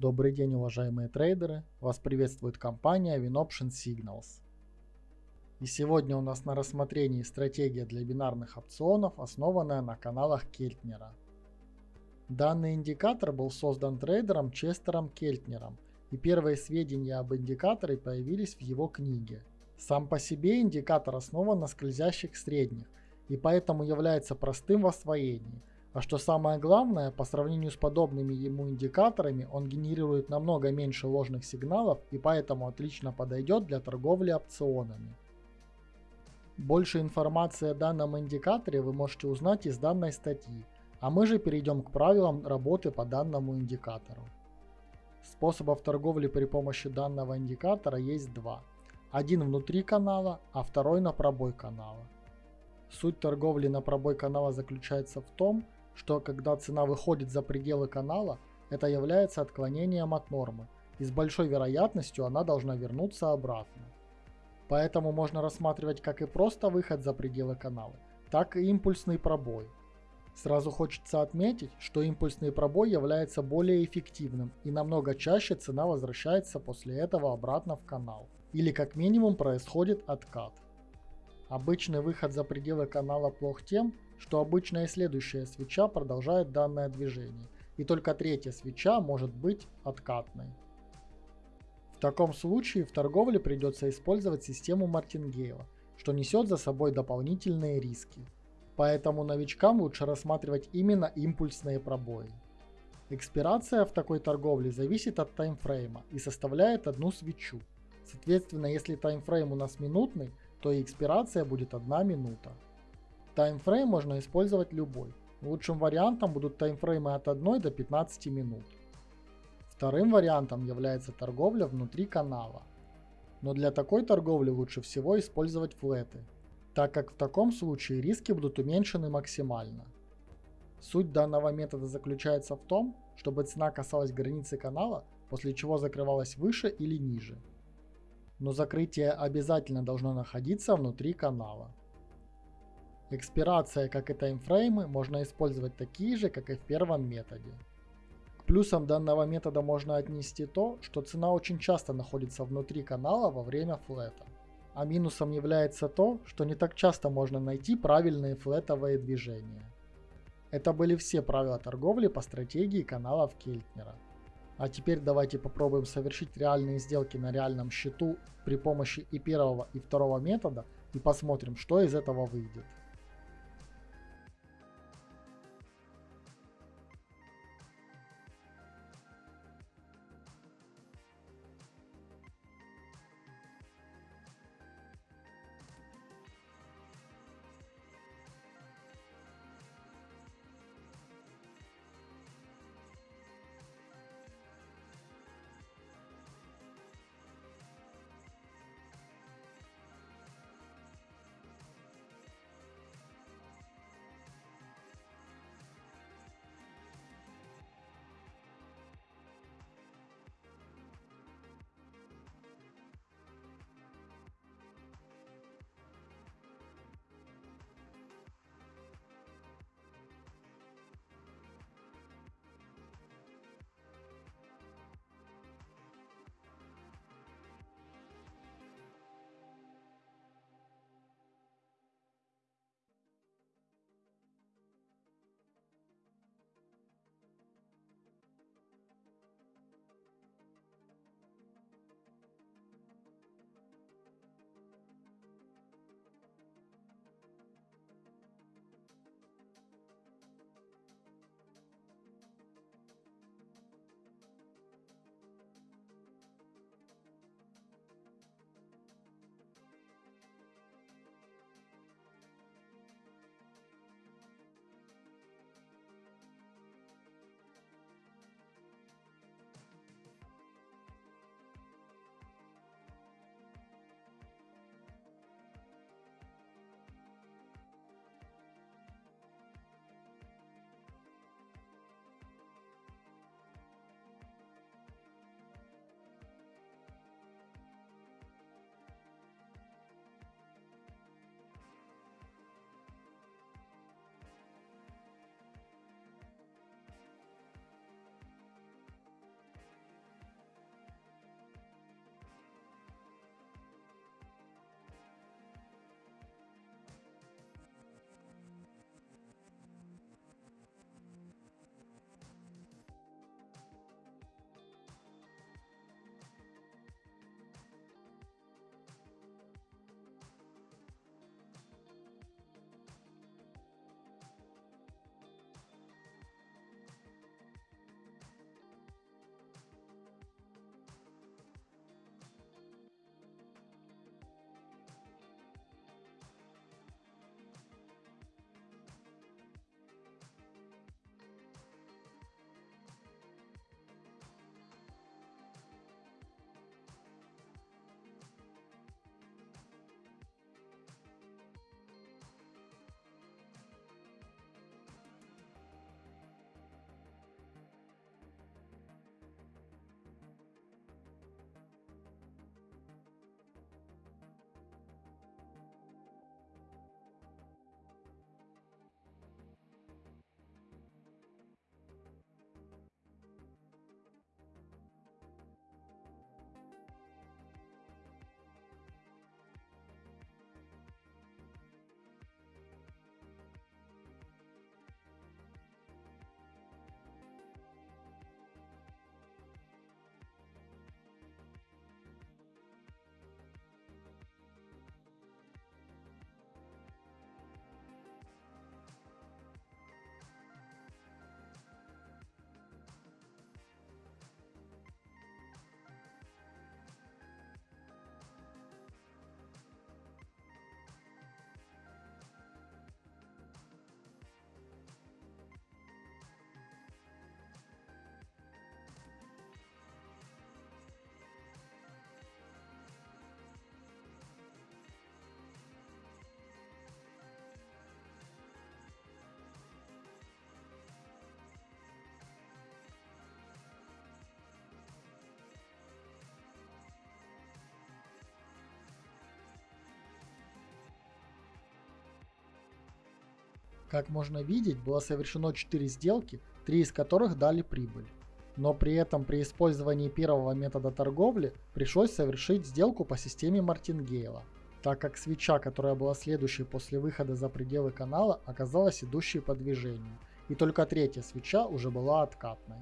Добрый день, уважаемые трейдеры! Вас приветствует компания WinOption Signals. И сегодня у нас на рассмотрении стратегия для бинарных опционов, основанная на каналах Кельтнера. Данный индикатор был создан трейдером Честером Кельтнером, и первые сведения об индикаторе появились в его книге. Сам по себе индикатор основан на скользящих средних, и поэтому является простым в освоении – а что самое главное, по сравнению с подобными ему индикаторами, он генерирует намного меньше ложных сигналов и поэтому отлично подойдет для торговли опционами. Больше информации о данном индикаторе вы можете узнать из данной статьи, а мы же перейдем к правилам работы по данному индикатору. Способов торговли при помощи данного индикатора есть два. Один внутри канала, а второй на пробой канала. Суть торговли на пробой канала заключается в том, что когда цена выходит за пределы канала, это является отклонением от нормы, и с большой вероятностью она должна вернуться обратно. Поэтому можно рассматривать как и просто выход за пределы канала, так и импульсный пробой. Сразу хочется отметить, что импульсный пробой является более эффективным и намного чаще цена возвращается после этого обратно в канал, или как минимум происходит откат. Обычный выход за пределы канала плох тем, что обычная следующая свеча продолжает данное движение, и только третья свеча может быть откатной. В таком случае в торговле придется использовать систему Мартингейла, что несет за собой дополнительные риски. Поэтому новичкам лучше рассматривать именно импульсные пробои. Экспирация в такой торговле зависит от таймфрейма и составляет одну свечу. Соответственно, если таймфрейм у нас минутный, то и экспирация будет одна минута. Таймфрейм можно использовать любой. Лучшим вариантом будут таймфреймы от 1 до 15 минут. Вторым вариантом является торговля внутри канала. Но для такой торговли лучше всего использовать флеты, так как в таком случае риски будут уменьшены максимально. Суть данного метода заключается в том, чтобы цена касалась границы канала, после чего закрывалась выше или ниже. Но закрытие обязательно должно находиться внутри канала. Экспирация, как и таймфреймы, можно использовать такие же, как и в первом методе. К плюсам данного метода можно отнести то, что цена очень часто находится внутри канала во время флета. А минусом является то, что не так часто можно найти правильные флетовые движения. Это были все правила торговли по стратегии каналов Кельтнера. А теперь давайте попробуем совершить реальные сделки на реальном счету при помощи и первого и второго метода и посмотрим, что из этого выйдет. Как можно видеть, было совершено 4 сделки, 3 из которых дали прибыль. Но при этом при использовании первого метода торговли пришлось совершить сделку по системе Мартингейла, так как свеча, которая была следующей после выхода за пределы канала, оказалась идущей по движению, и только третья свеча уже была откатной.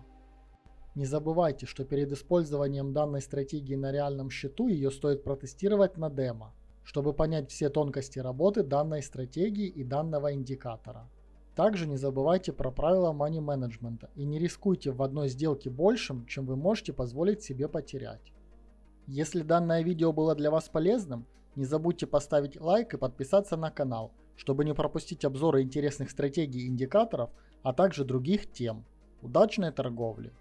Не забывайте, что перед использованием данной стратегии на реальном счету ее стоит протестировать на демо, чтобы понять все тонкости работы данной стратегии и данного индикатора. Также не забывайте про правила money менеджмента и не рискуйте в одной сделке большим, чем вы можете позволить себе потерять. Если данное видео было для вас полезным, не забудьте поставить лайк и подписаться на канал, чтобы не пропустить обзоры интересных стратегий и индикаторов, а также других тем. Удачной торговли!